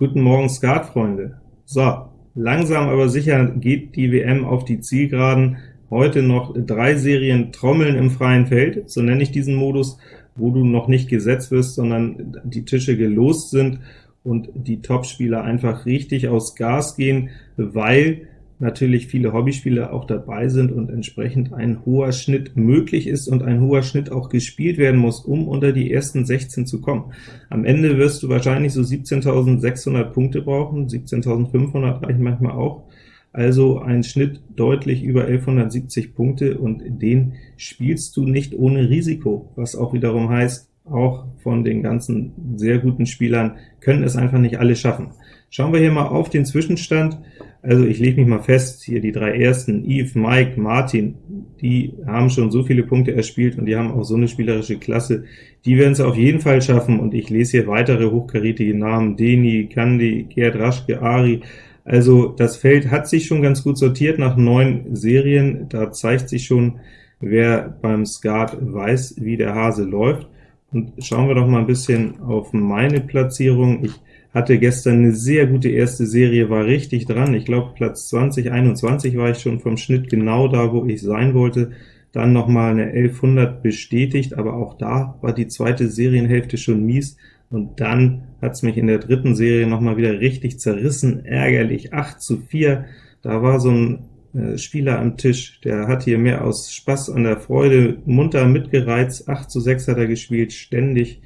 Guten Morgen, Skatfreunde. So, langsam aber sicher geht die WM auf die Zielgeraden. Heute noch drei Serien Trommeln im freien Feld, so nenne ich diesen Modus, wo du noch nicht gesetzt wirst, sondern die Tische gelost sind und die Topspieler einfach richtig aus Gas gehen, weil natürlich viele Hobbyspieler auch dabei sind und entsprechend ein hoher Schnitt möglich ist und ein hoher Schnitt auch gespielt werden muss, um unter die ersten 16 zu kommen. Am Ende wirst du wahrscheinlich so 17.600 Punkte brauchen, 17.500 reichen manchmal auch, also ein Schnitt deutlich über 1170 Punkte, und den spielst du nicht ohne Risiko, was auch wiederum heißt, auch von den ganzen sehr guten Spielern können es einfach nicht alle schaffen. Schauen wir hier mal auf den Zwischenstand. Also ich lege mich mal fest, hier die drei ersten, Yves, Mike, Martin, die haben schon so viele Punkte erspielt und die haben auch so eine spielerische Klasse, die werden es auf jeden Fall schaffen, und ich lese hier weitere hochkarätige Namen, Deni, Kandi, Gerd Raschke, Ari, also das Feld hat sich schon ganz gut sortiert nach neun Serien, da zeigt sich schon, wer beim Skat weiß, wie der Hase läuft. Und schauen wir doch mal ein bisschen auf meine Platzierung. Ich hatte gestern eine sehr gute erste Serie, war richtig dran. Ich glaube, Platz 20, 21 war ich schon vom Schnitt genau da, wo ich sein wollte. Dann noch mal eine 1100 bestätigt, aber auch da war die zweite Serienhälfte schon mies, und dann hat's mich in der dritten Serie noch mal wieder richtig zerrissen, ärgerlich, 8 zu 4. Da war so ein Spieler am Tisch, der hat hier mehr aus Spaß an der Freude munter mitgereizt, 8 zu 6 hat er gespielt, ständig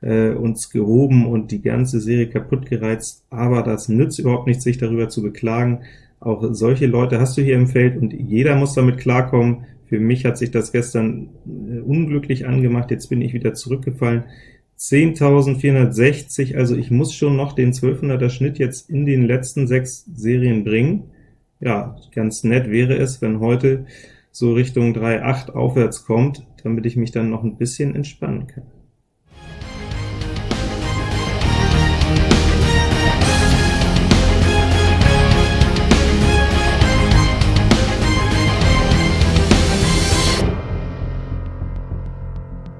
äh, uns gehoben und die ganze Serie kaputt gereizt, aber das nützt überhaupt nichts, sich darüber zu beklagen. Auch solche Leute hast du hier im Feld, und jeder muss damit klarkommen. Für mich hat sich das gestern äh, unglücklich angemacht, jetzt bin ich wieder zurückgefallen. 10.460, also ich muss schon noch den 1200er Schnitt jetzt in den letzten sechs Serien bringen. Ja, ganz nett wäre es, wenn heute so Richtung 3.8 aufwärts kommt, damit ich mich dann noch ein bisschen entspannen kann.